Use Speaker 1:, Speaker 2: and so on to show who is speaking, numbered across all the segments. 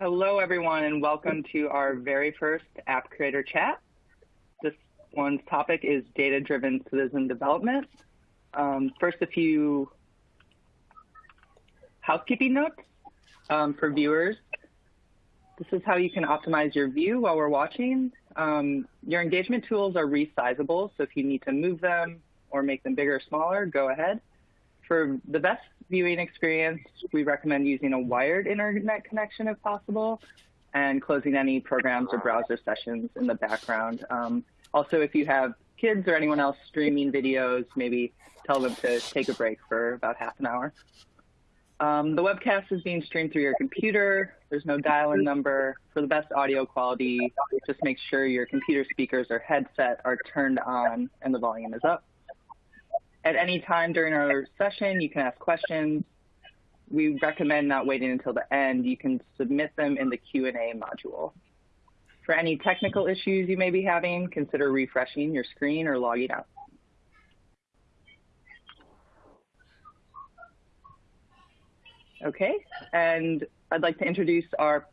Speaker 1: Hello, everyone, and welcome to our very first App Creator Chat. This one's topic is data-driven citizen development. Um, first, a few housekeeping notes um, for viewers. This is how you can optimize your view while we're watching. Um, your engagement tools are resizable, so if you need to move them or make them bigger or smaller, go ahead. For the best viewing experience, we recommend using a wired internet connection if possible, and closing any programs or browser sessions in the background. Um, also, if you have kids or anyone else streaming videos, maybe tell them to take a break for about half an hour. Um, the webcast is being streamed through your computer. There's no dial-in number. For the best audio quality, just make sure your computer speakers or headset are turned on and the volume is up. At any time during our session, you can ask questions. We recommend not waiting until the end. You can submit them in the Q&A module. For any technical issues you may be having, consider refreshing your screen or logging out. Okay, and I'd like to introduce our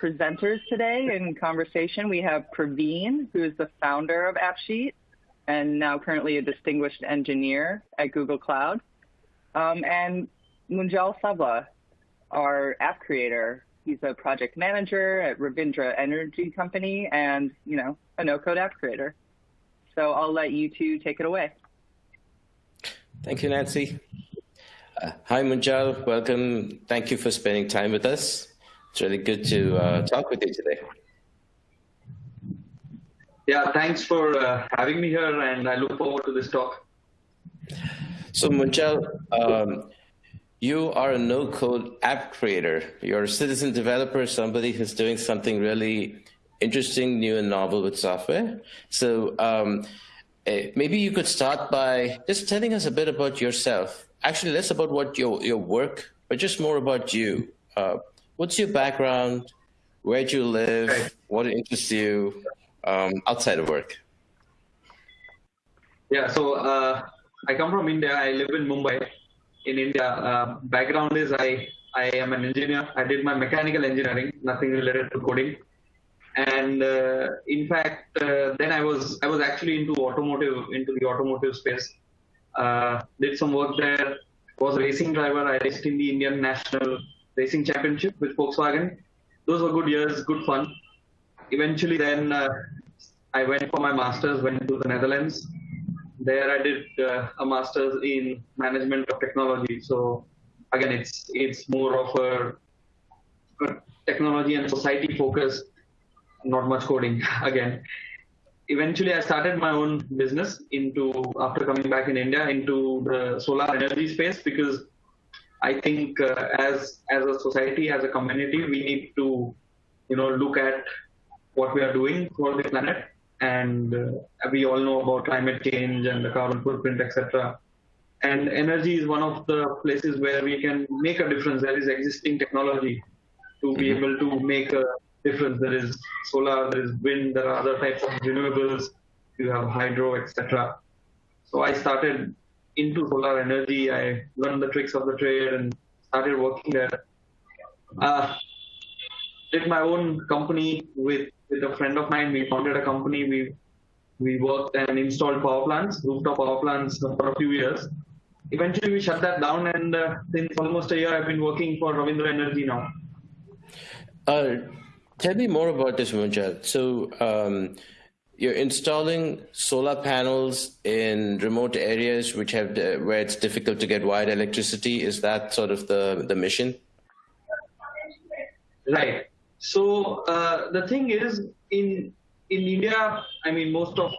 Speaker 1: presenters today in conversation. We have Praveen, who is the founder of AppSheet and now currently a distinguished engineer at Google Cloud, um, and Munjal Savla, our app creator. He's a project manager at Ravindra Energy Company and, you know, a no-code app creator. So I'll let you two take it away.
Speaker 2: Thank you, Nancy. Uh, hi, Munjal. Welcome. Thank you for spending time with us. It's really good to uh, talk with you today.
Speaker 3: Yeah, thanks for uh, having me here, and I look forward to this talk.
Speaker 2: So, Munjal, um, you are a no-code app creator. You're a citizen developer, somebody who's doing something really interesting, new, and novel with software. So, um, eh, maybe you could start by just telling us a bit about yourself. Actually, less about what your your work, but just more about you. Uh, what's your background? Where do you live? What interests you? Um, outside of work?
Speaker 3: Yeah, so uh, I come from India. I live in Mumbai, in India. Uh, background is I I am an engineer. I did my mechanical engineering, nothing related to coding. And uh, in fact, uh, then I was I was actually into automotive, into the automotive space. Uh, did some work there. Was a racing driver. I raced in the Indian National Racing Championship with Volkswagen. Those were good years, good fun eventually then uh, I went for my master's, went to the Netherlands. There I did uh, a master's in management of technology. So again, it's it's more of a, a technology and society focus, not much coding again. Eventually, I started my own business into after coming back in India into the solar energy space because I think uh, as as a society, as a community, we need to you know look at what we are doing for the planet. And uh, we all know about climate change and the carbon footprint, etc. And energy is one of the places where we can make a difference. There is existing technology to be mm-hmm. able to make a difference. There is solar, there is wind, there are other types of renewables. You have hydro, etc. So I started into solar energy. I learned the tricks of the trade and started working there. Uh, did my own company with with a friend of mine. We founded a company. We we worked and installed power plants, rooftop power plants for a few years. Eventually, we shut that down, and uh, since almost a year, I've been working for Ravindra Energy now.
Speaker 2: Uh, tell me more about this, Munjal. So, um, you're installing solar panels in remote areas which have where it's difficult to get wired electricity. Is that sort of the the mission?
Speaker 3: Right. So uh, the thing is, in in India, I mean, most of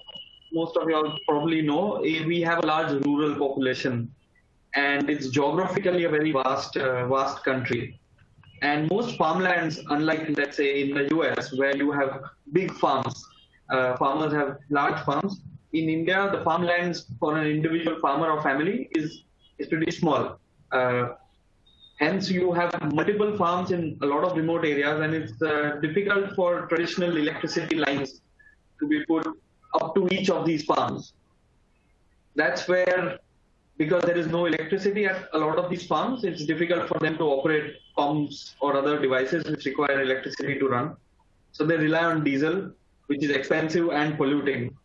Speaker 3: most of y'all probably know eh, we have a large rural population, and it's geographically a very vast uh, vast country. And most farmlands, unlike let's say in the US, where you have big farms, uh, farmers have large farms. In India, the farmlands for an individual farmer or family is is pretty small. Hence, you have multiple farms in a lot of remote areas, and it's uh, difficult for traditional electricity lines to be put up to each of these farms. That's where because there is no electricity at a lot of these farms, it's difficult for them to operate pumps or other devices which require electricity to run. So they rely on diesel, which is expensive and polluting.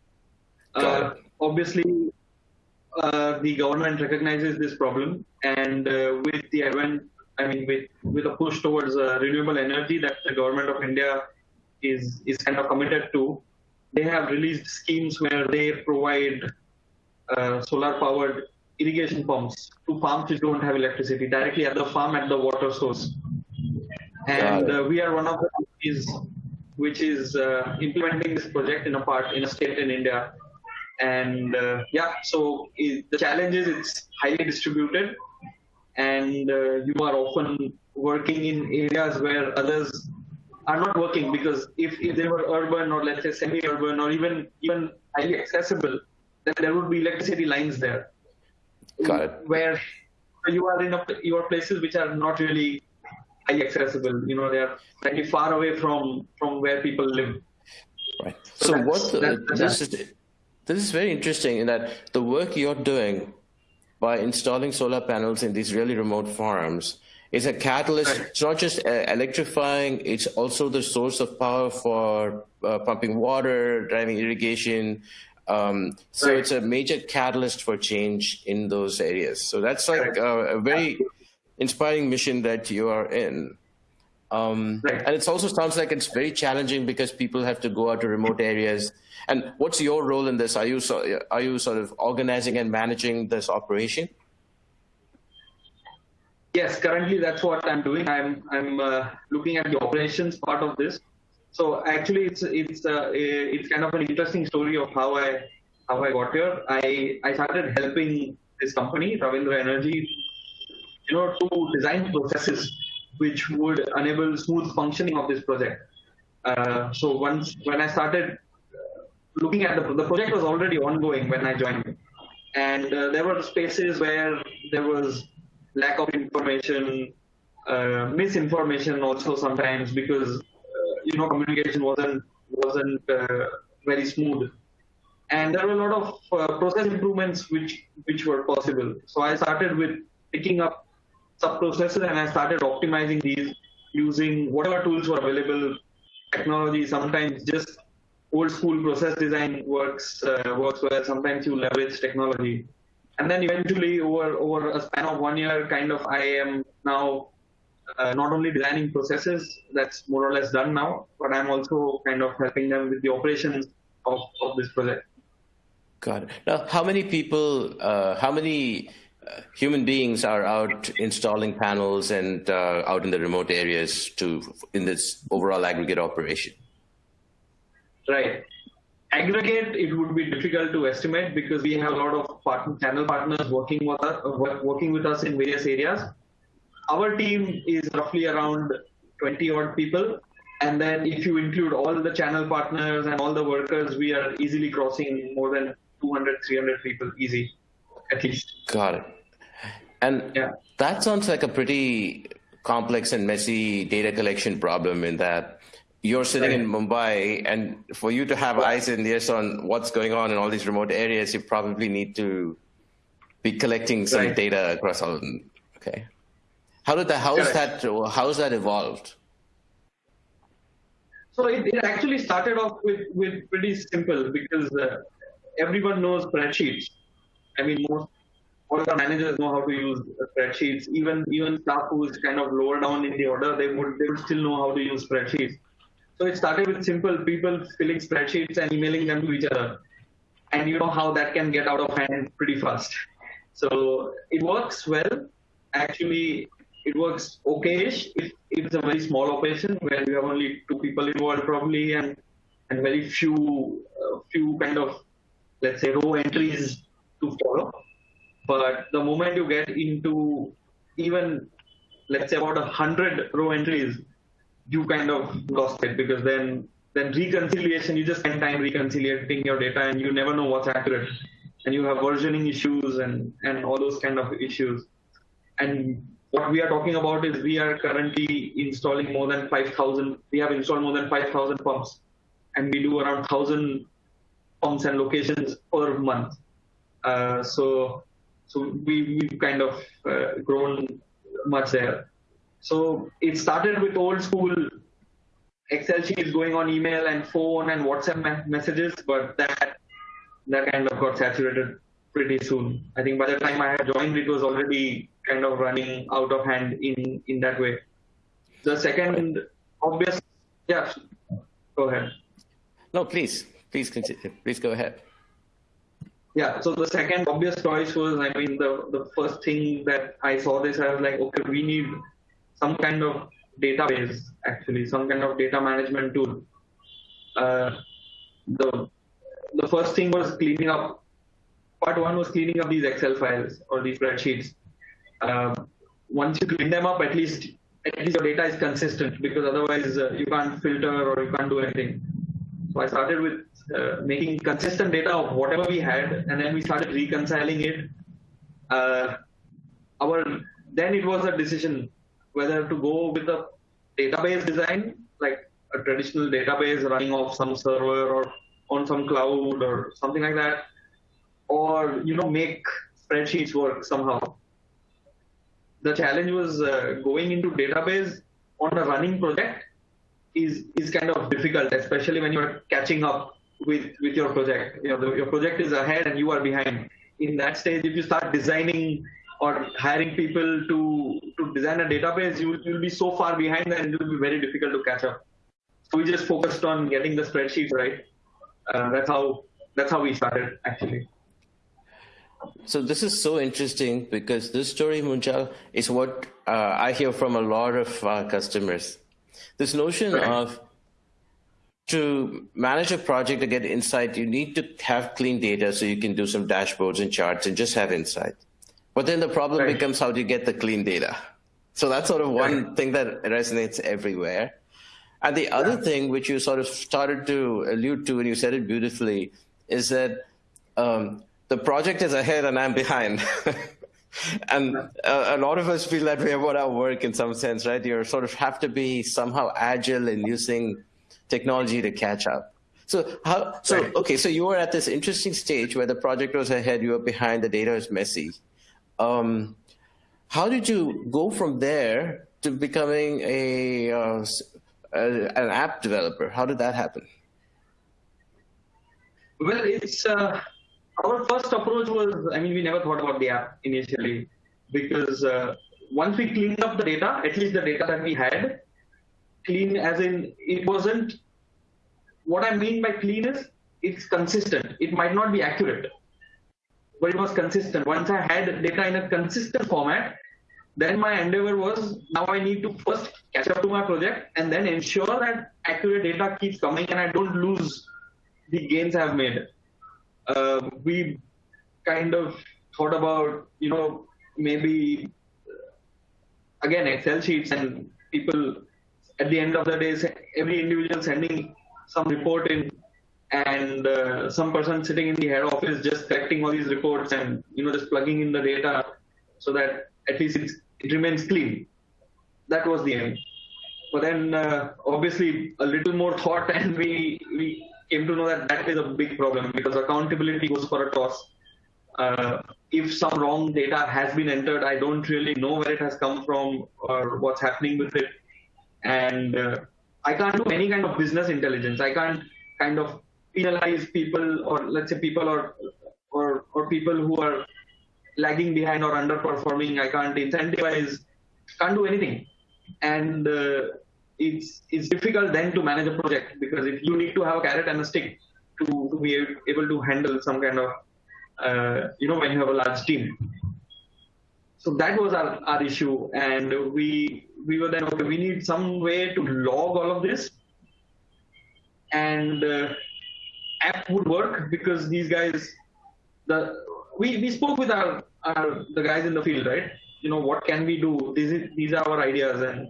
Speaker 3: Uh, obviously, uh, the government recognizes this problem, and uh, with the advent, I mean, with with a push towards uh, renewable energy that the government of India is is kind of committed to, they have released schemes where they provide uh, solar powered irrigation pumps to farms which don't have electricity directly at the farm at the water source. And uh, we are one of the companies which is uh, implementing this project in a part in a state in India. And uh, yeah, so it, the challenge is it's highly distributed, and uh, you are often working in areas where others are not working because if, if they were urban or let's say semi-urban or even even highly accessible, then there would be electricity lines there.
Speaker 2: Got it.
Speaker 3: Where you are in a, your places which are not really highly accessible. You know, they are slightly far away from from where people live.
Speaker 2: Right. So, so what this is this is very interesting in that the work you're doing by installing solar panels in these really remote farms is a catalyst. It's not just uh, electrifying; it's also the source of power for uh, pumping water, driving irrigation, um, so right. it's a major catalyst for change in those areas. So that's like a, a very inspiring mission that you are in. Um, right. And it also sounds like it's very challenging because people have to go out to remote areas. And what's your role in this? Are you so, are you sort of organizing and managing this operation?
Speaker 3: Yes, currently that's what I'm doing. I'm I'm uh, looking at the operations part of this. So actually, it's it's uh, it's kind of an interesting story of how I how I got here. I I started helping this company, Ravindra Energy, you know, to design processes which would enable smooth functioning of this project. Uh, so once when I started uh, looking at the the project was already ongoing when I joined, and uh, there were spaces where there was lack of information, uh, misinformation also sometimes because you know communication wasn't wasn't uh, very smooth. And there were a lot of uh, process improvements which which were possible. So i started with picking up sub processes and i started optimizing these using whatever tools were available technology sometimes just old school process design works uh, works well sometimes you leverage technology and then eventually over over a span of one year kind of i am now uh, not only designing processes that's more or less done now, but I'm also kind of helping them with the operations of, of this project.
Speaker 2: Got it. Now, how many people, uh, how many human beings are out installing panels and uh, out in the remote areas to in this overall aggregate operation?
Speaker 3: Right. Aggregate, it would be difficult to estimate because we have a lot of partner, channel partners working with us, working with us in various areas our team is roughly around 20 odd people. And then if you include all the channel partners and all the workers, we are easily crossing more than 200, 300 people easy, at least.
Speaker 2: Got it. And yeah. that sounds like a pretty complex and messy data collection problem in that you're sitting right. in Mumbai, and for you to have eyes and ears on what's going on in all these remote areas, you probably need to be collecting some right. data across all. Okay. How did that? How is that? How is that evolved?
Speaker 3: So it, it actually started off with with pretty simple because uh, everyone knows spreadsheets. I mean, most all the managers know how to use spreadsheets. Even even staff who is kind of lower down in the order, they would they would still know how to use spreadsheets. So it started with simple people filling spreadsheets and emailing them to each other, and you know how that can get out of hand pretty fast. So it works well. Actually, it works okayish if, if it's a very small operation where you have only two people involved probably and and very few uh, few kind of let's say row entries to follow. But the moment you get into even let's say about a hundred row entries, you kind of lost it because then then reconciliation you just spend time reconciliating your data and you never know what's accurate and you have versioning issues and and all those kind of issues and what we are talking about is we are currently installing more than 5,000. We have installed more than 5,000 pumps, and we do around 1,000 pumps and locations per month. Uh, so, So we, we've kind of uh, grown much there. So it started with old school Excel sheets going on email and phone and WhatsApp messages, but that that kind of got saturated pretty soon. I think by the time I had joined, it was already kind of running out of hand in in that way. The second obvious, yeah, go ahead.
Speaker 2: No, please, please. Please go ahead.
Speaker 3: Yeah, so the second obvious choice was, I mean, the, the first thing that I saw this, I was like, okay, we need some kind of database, actually, some kind of data management tool. Uh, the, the first thing was cleaning up, part one was cleaning up these Excel files or these spreadsheets. Um, once you clean them up, at least at least your data is consistent because otherwise uh, you can't filter or you can't do anything. So I started with uh, making consistent data of whatever we had, and then we started reconciling it. Uh, our then it was a decision whether to go with a database design, like a traditional database running off some server or on some cloud or something like that, or you know make spreadsheets work somehow. The challenge was uh, going into database on a running project is is kind of difficult, especially when you're catching up with with your project. You know, the, your project is ahead and you are behind. In that stage, if you start designing or hiring people to to design a database, you you'll be so far behind that it will be very difficult to catch up. So we just focused on getting the spreadsheets right. Uh, that's how that's how we started actually.
Speaker 2: So this is so interesting because this story, Munjal, is what uh, I hear from a lot of uh, customers. This notion right. of to manage a project to get insight, you need to have clean data so you can do some dashboards and charts and just have insight. But then the problem right. becomes how do you get the clean data? So that's sort of one right. thing that resonates everywhere. And the other thing, which you sort of started to allude to and you said it beautifully, is that um, the project is ahead and I'm behind. and a, a, lot of us feel that way about our work in some sense, right? You sort of have to be somehow agile in using technology to catch up. So how? So right. okay. So you were at this interesting stage where the project was ahead, you were behind, the data is messy. Um, how did you go from there to becoming a, uh, a an app developer? How did that happen?
Speaker 3: Well, it's uh, our first approach was, I mean, we never thought about the app initially because uh, once we cleaned up the data, at least the data that we had, clean as in it wasn't, what I mean by clean is it's consistent. It might not be accurate, but it was consistent. Once I had data in a consistent format, then my endeavor was now I need to first catch up to my project and then ensure that accurate data keeps coming and I don't lose the gains I've made uh, we kind of thought about, you know, maybe again Excel sheets and people at the end of the day, every individual sending some report in and uh, some person sitting in the head office just collecting all these reports and you know just plugging in the data so that at least it remains clean. That was the aim. But then uh, obviously a little more thought and we we came to know that that is a big problem because accountability goes for a toss. Uh, if some wrong data has been entered, I don't really know where it has come from or what's happening with it. And uh, I can't do any kind of business intelligence. I can't kind of penalize people or let's say people or or, or people who are lagging behind or underperforming. I can't incentivize, can't do anything. And uh, it's it's difficult then to manage a project because if you need to have a carrot and a stick to, to be able to handle some kind of uh, you know when you have a large team so that was our, our issue. And we we were then okay we need some way to log all of this. And uh, app would work because these guys the we, we spoke with our, our the guys in the field right? You know what can we do? These these are our ideas. And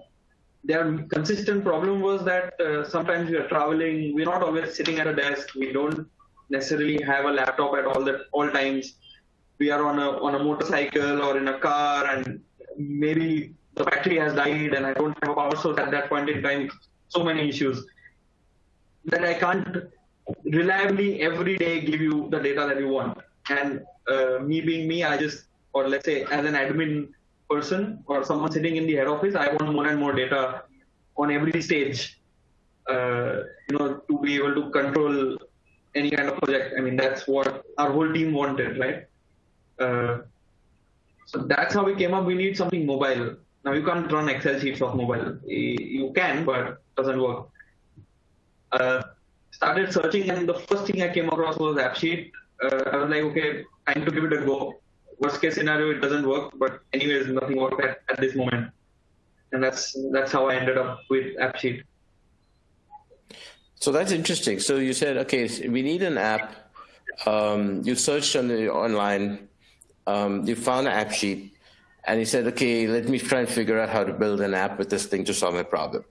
Speaker 3: their consistent problem was that uh, sometimes we are traveling, we're not always sitting at a desk, we don't necessarily have a laptop at all that all times. We are on a on a motorcycle or in a car, and maybe the battery has died, and I don't have a power source at that point in time. So many issues that I can't reliably every day give you the data that you want. And uh, me being me, I just or let's say as an admin person or someone sitting in the head office, I want more and more data on every stage, uh, you know, to be able to control any kind of project. I mean, that's what our whole team wanted, right? Uh, so that's how we came up. We need something mobile. Now you can't run Excel sheets off mobile. You can, but it doesn't work. Uh, started searching, and the first thing I came across was AppSheet. Uh, I was like, okay, time to give it a go. Worst case scenario, it doesn't work, but anyways, nothing worked at, at this moment, and that's that's how I ended up with AppSheet.
Speaker 2: So that's interesting. So you said, okay, we need an app. Um, you searched on the online, um, you found an AppSheet, and you said, okay, let me try and figure out how to build an app with this thing to solve my problem.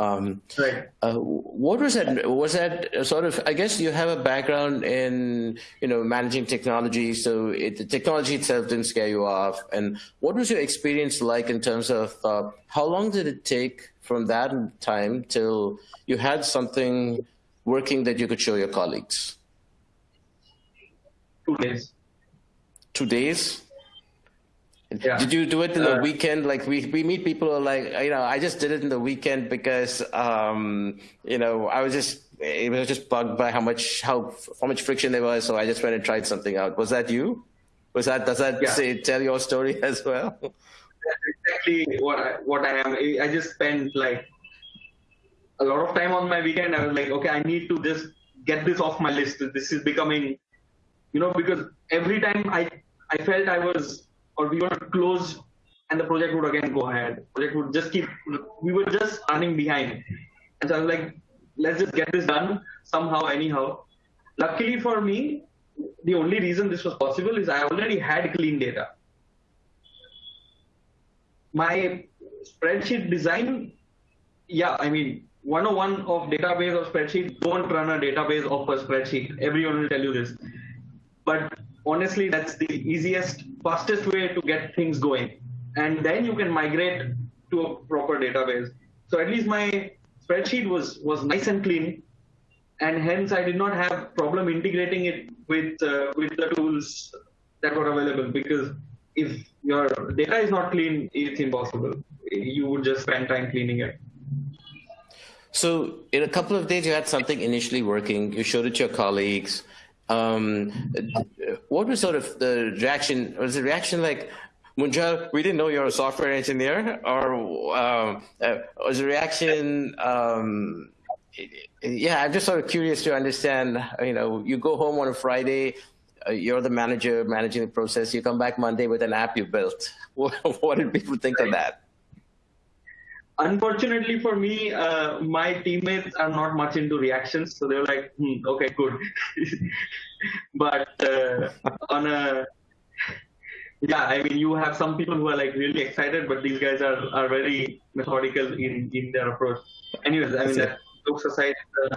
Speaker 2: Um,
Speaker 3: right.
Speaker 2: Uh, what was that? Was that sort of? I guess you have a background in you know managing technology, so it, the technology itself didn't scare you off. And what was your experience like in terms of uh, how long did it take from that time till you had something working that you could show your colleagues?
Speaker 3: Two days.
Speaker 2: Two days.
Speaker 3: Yeah.
Speaker 2: Did you do it in the
Speaker 3: uh,
Speaker 2: weekend? Like we, we meet people who are like, you know, I just did it in the weekend because, um, you know, I was just, it was just bugged by how much, how, how much friction there was. So I just went and tried something out. Was that you? Was that, does that
Speaker 3: yeah.
Speaker 2: say, tell your story as well?
Speaker 3: That's exactly what I, what I am. I just spent like a lot of time on my weekend. I was like, okay, I need to just get this off my list. This is becoming, you know, because every time I, I felt I was or we were close and the project would again go ahead. Project would just keep, we were just running behind. And so I was like, let's just get this done somehow, anyhow. Luckily for me, the only reason this was possible is I already had clean data. My spreadsheet design, yeah, I mean, 101 of database of spreadsheet, don't run a database of a spreadsheet. Everyone will tell you this. But honestly, that's the easiest, fastest way to get things going. And then you can migrate to a proper database. So at least my spreadsheet was, was nice and clean. And hence I did not have problem integrating it with, uh, with the tools that were available because if your data is not clean, it's impossible. You would just spend time cleaning it.
Speaker 2: So in a couple of days, you had something initially working. You showed it to your colleagues. Um, what was sort of the reaction? Was the reaction like, Munjal, we didn't know you're a software engineer, or um, uh, was the reaction? Um, yeah, I'm just sort of curious to understand. You know, you go home on a Friday, uh, you're the manager managing the process. You come back Monday with an app you built. What, what did people think of that?
Speaker 3: Unfortunately for me, uh, my teammates are not much into reactions, so they're like, hmm, okay, good. but uh, on a yeah, I mean, you have some people who are like really excited, but these guys are, are very methodical in, in their approach. Anyways, I mean, that jokes aside, uh,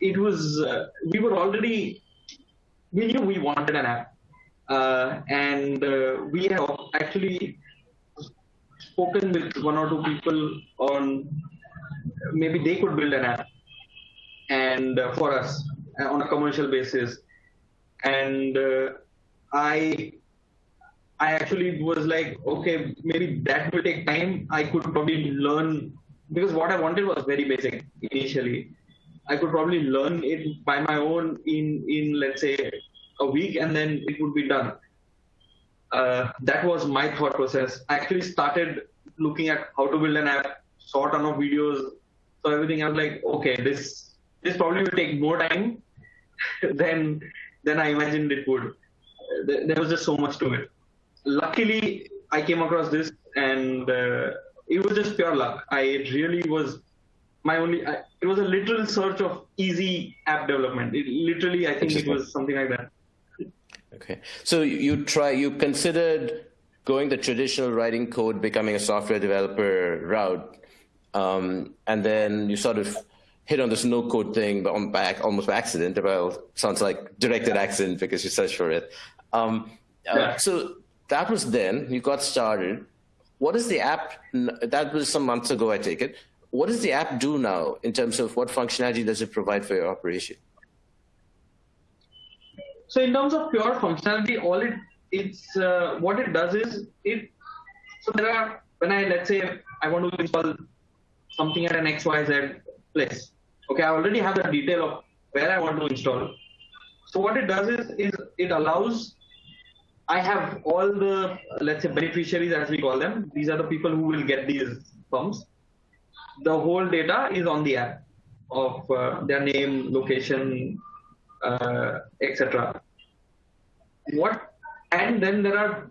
Speaker 3: it was, uh, we were already, we knew we wanted an app. Uh, and uh, we have actually spoken with one or two people on maybe they could build an app and uh, for us uh, on a commercial basis. And uh, i i actually was like okay maybe that will take time. I could probably learn because what i wanted was very basic initially. I could probably learn it by my own in in let's say a week and then it would be done. Uh, that was my thought process. I actually started looking at how to build an app, saw a ton of videos, so everything. I was like, okay, this this probably will take more time than than I imagined it would. There was just so much to it. Luckily, I came across this, and uh, it was just pure luck. I really was my only. I, it was a literal search of easy app development. It, literally, I think it was something like that.
Speaker 2: Okay. So you try, you considered going the traditional writing code, becoming a software developer route, um, and then you sort of hit on this no code thing on back almost by accident. Well, sounds like directed accident because you searched for it. Um, uh. So that was then you got started. What is the app? That was some months ago, I take it. What does the app do now in terms of what functionality does it provide for your operation?
Speaker 3: So in terms of pure functionality, all it it's uh, what it does is it. So there are when I let's say I want to install something at an XYZ place. Okay, I already have the detail of where I want to install. So what it does is, is it allows I have all the let's say beneficiaries as we call them. These are the people who will get these pumps. The whole data is on the app of uh, their name, location, uh, etc. What and then there are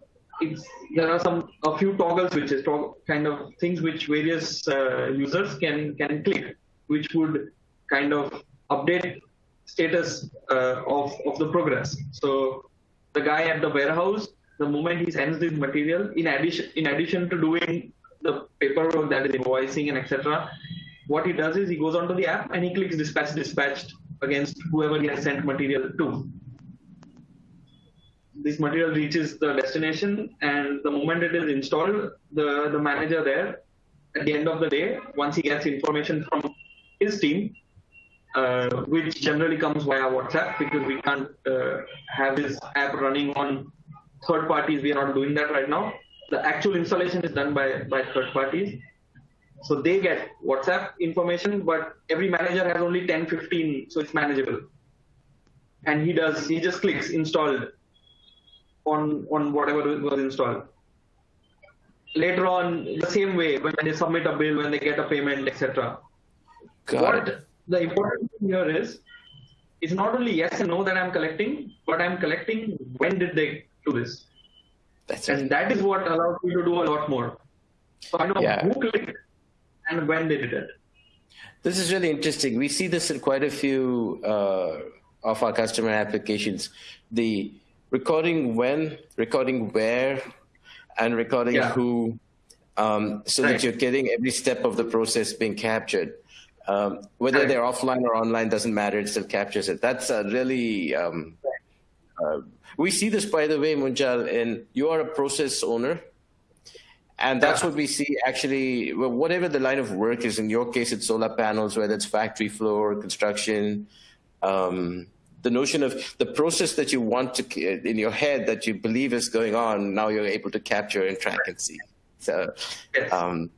Speaker 3: there are some a few toggles which is toggle switches, kind of things which various uh, users can can click, which would kind of update status uh, of of the progress. So the guy at the warehouse, the moment he sends this material, in addition in addition to doing the paperwork that is invoicing and etc., what he does is he goes onto the app and he clicks dispatch dispatched against whoever he has sent material to this material reaches the destination and the moment it is installed, the, the manager there, at the end of the day, once he gets information from his team, uh, which generally comes via WhatsApp because we can't uh, have this app running on third parties. We are not doing that right now. The actual installation is done by, by third parties. So they get WhatsApp information, but every manager has only 10, 15, so it's manageable. And he does, he just clicks installed on on whatever was installed. Later on, the same way when they submit a bill, when they get a payment, etc. What the important thing here is, it's not only yes and no that I'm collecting, but I'm collecting when did they do this. That's and that is what allows me to do a lot more. So I know yeah. who clicked and when they did it.
Speaker 2: This is really interesting. We see this in quite a few uh, of our customer applications. The recording when, recording where, and recording yeah. who, um, so right. that you're getting every step of the process being captured. Um, whether right. they're offline or online doesn't matter; it still captures it. That's a really um, uh, we see this, by the way, Munjal, and you are a process owner. And that's yeah. what we see actually, whatever the line of work is, in your case, it's solar panels, whether it's factory floor, construction, um, the notion of the process that you want to in your head that you believe is going on now you're able to capture and track and see. So
Speaker 3: yes. um,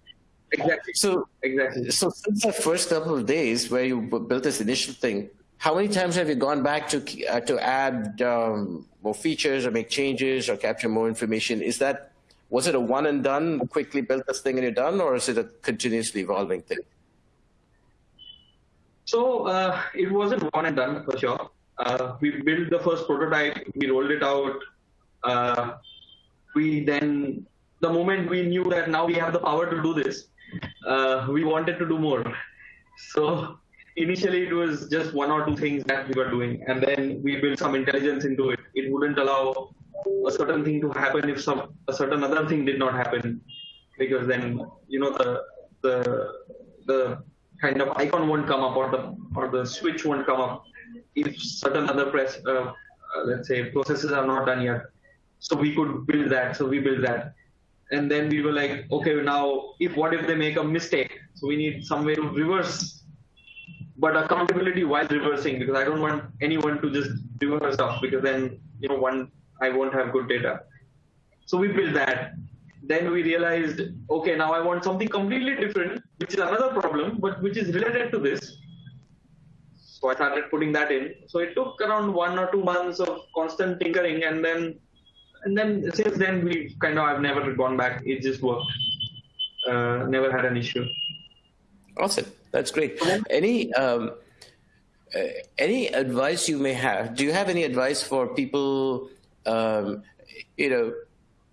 Speaker 3: exactly.
Speaker 2: so
Speaker 3: exactly.
Speaker 2: so since the first couple of days where you built this initial thing how many times have you gone back to uh, to add um, more features or make changes or capture more information? Is that was it a one and done quickly built this thing and you're done or is it a continuously evolving thing?
Speaker 3: So uh, it wasn't one and done for sure uh, we built the first prototype, we rolled it out. Uh, we then, the moment we knew that now we have the power to do this, uh, we wanted to do more. So initially it was just one or two things that we were doing, and then we built some intelligence into it. It wouldn't allow a certain thing to happen if some a certain other thing did not happen, because then you know the the the kind of icon won't come up or the or the switch won't come up if certain other press, uh, uh, let's say processes are not done yet. So we could build that. So we build that. And then we were like, okay, now if what if they make a mistake? So we need some way to reverse, but accountability while reversing because I don't want anyone to just reverse stuff because then you know one I won't have good data. So we built that. Then we realized, okay, now I want something completely different, which is another problem, but which is related to this. So I started putting that in. So it took around one or two months of constant tinkering, and then and then since then we kind of I've never gone back. It just worked. Uh, never had an issue.
Speaker 2: Awesome, that's great. Any um, uh, any advice you may have? Do you have any advice for people? Um, you know,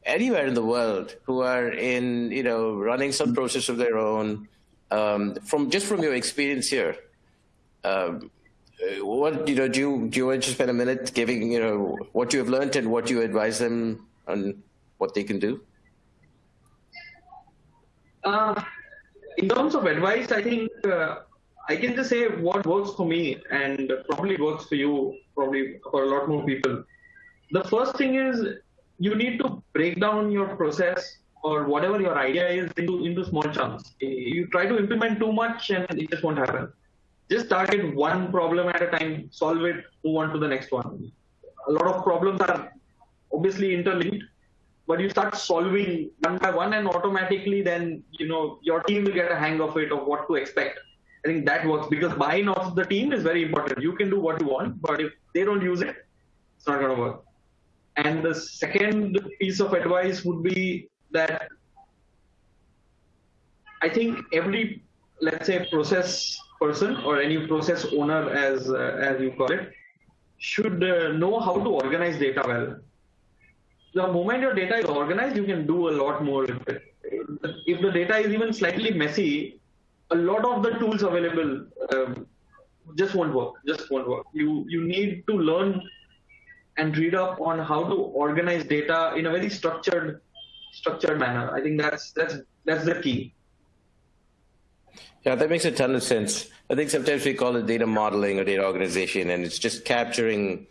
Speaker 2: anywhere in the world who are in you know running some process of their own. Um, from just from your experience here, um, what you know do you do you want to spend a minute giving you know what you have learned and what you advise them on what they can do?
Speaker 3: Uh, in terms of advice i think uh, i can just say what works for me and probably works for you probably for a lot more people. The first thing is you need to break down your process or whatever your idea is into into small chunks. You try to implement too much and it just won't happen just target one problem at a time, solve it, move on to the next one. A lot of problems are obviously interlinked, but you start solving one by one, and automatically then you know your team will get a hang of it of what to expect. I think that works because buy-in of the team is very important. You can do what you want, but if they don't use it, it's not going to work. And the second piece of advice would be that I think every, let's say, process person or any process owner, as uh, as you call it, should uh, know how to organize data well. The moment your data is organized, you can do a lot more. If the data is even slightly messy, a lot of the tools available um, just won't work. Just won't work. You you need to learn and read up on how to organize data in a very structured structured manner. I think that's that's that's the key.
Speaker 2: Yeah, that makes a ton of sense. I think sometimes we call it data modeling or data organization, and it's just capturing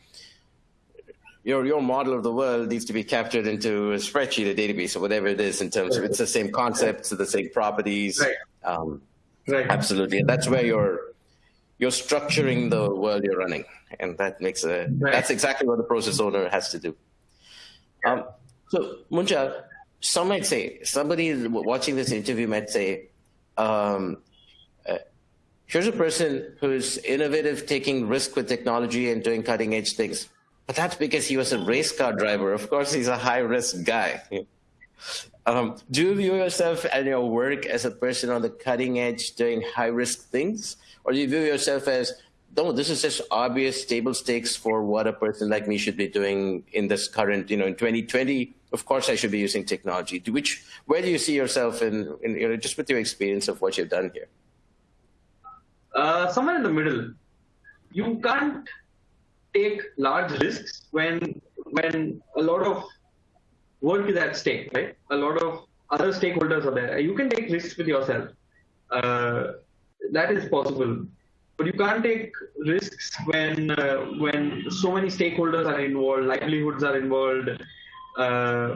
Speaker 2: your your model of the world needs to be captured into a spreadsheet, a database, or whatever it is in terms of it's the same concepts, the same properties.
Speaker 3: Right.
Speaker 2: Um,
Speaker 3: Right.
Speaker 2: Absolutely, and that's where you're you're structuring the world you're running, and that makes a
Speaker 3: Right.
Speaker 2: that's exactly what the process owner has to do. Um, so, Munjal, some might say somebody watching this interview might say, um, uh, "Here's a person who's innovative, taking risk with technology, and doing cutting edge things." But that's because he was a race car driver. Of course, he's a high risk guy. Um, do you view yourself and your work as a person on the cutting edge doing high risk things? Or do you view yourself as, no, this is just obvious table stakes for what a person like me should be doing in this current, you know, in 2020, of course I should be using technology. Do which, where do you see yourself in, in you know, just with your experience of what you've done here?
Speaker 3: Uh, somewhere in the middle. You can't take large risks when when a lot of work is at stake, right? A lot of other stakeholders are there. You can take risks with yourself. Uh, that is possible, but you can't take risks when uh, when so many stakeholders are involved, livelihoods are involved. Uh,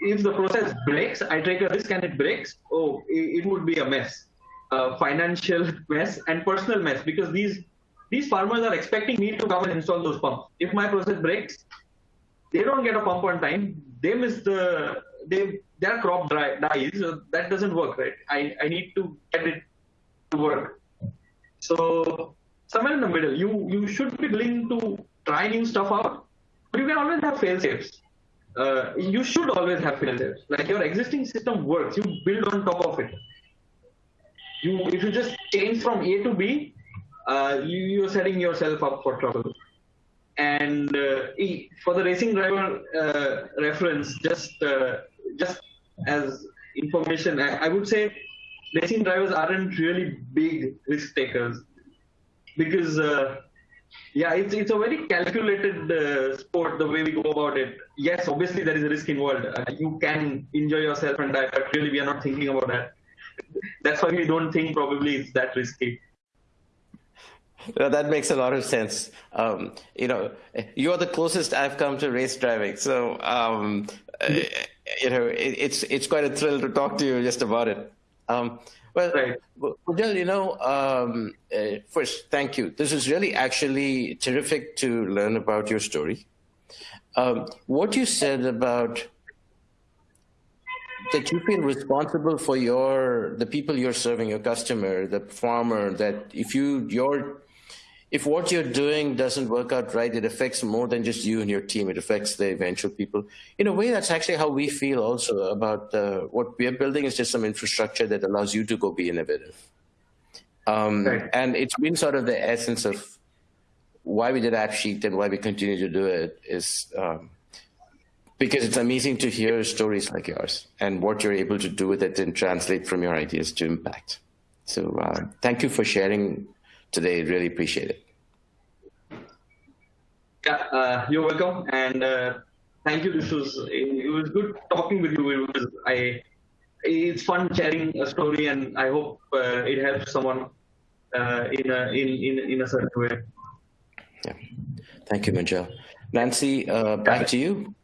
Speaker 3: if the process breaks, I take a risk and it breaks. Oh, it, it would be a mess, uh, financial mess and personal mess because these these farmers are expecting me to come and install those pumps. If my process breaks, they don't get a pump on time. They miss the they their crop dry, dies. So that doesn't work, right? I, I need to get it to work. So somewhere in the middle, you you should be willing to try new stuff out, but you can always have fail safes. Uh, you should always have fail safes. Like your existing system works, you build on top of it. You if you just change from A to B, uh, you, you're setting yourself up for trouble. And uh, for the racing driver uh, reference, just uh, just as information, I, I would say racing drivers aren't really big risk takers because uh, yeah, it's it's a very calculated uh, sport the way we go about it. Yes, obviously there is a risk involved. Uh, you can enjoy yourself and die, but really we are not thinking about that. That's why we don't think probably it's that risky.
Speaker 2: No, that makes a lot of sense. Um, you know, you're the closest I've come to race driving, so um, you know it, it's it's quite a thrill to talk to you just about it. Um, well,
Speaker 3: Right.
Speaker 2: Udal, you know, um, uh, first, thank you. This is really actually terrific to learn about your story. Um, what you said about that you feel responsible for your the people you're serving, your customer, the farmer. That if you your if what you're doing doesn't work out right, it affects more than just you and your team. It affects the eventual people. In a way, that's actually how we feel also about uh, what we are building is just some infrastructure that allows you to go be innovative. Um,
Speaker 3: Right.
Speaker 2: And it's been sort of the essence of why we did AppSheet and why we continue to do it is um, because it's amazing to hear stories like yours and what you're able to do with it and translate from your ideas to impact. So uh, thank you for sharing today. Really appreciate it.
Speaker 3: Yeah, uh, you're welcome, and uh, thank you. This was it was good talking with you. It was I. It's fun sharing a story, and I hope uh, it helps someone uh, in a in, in in a certain way.
Speaker 2: Yeah. Thank you, Munjal. Nancy, uh, back to you.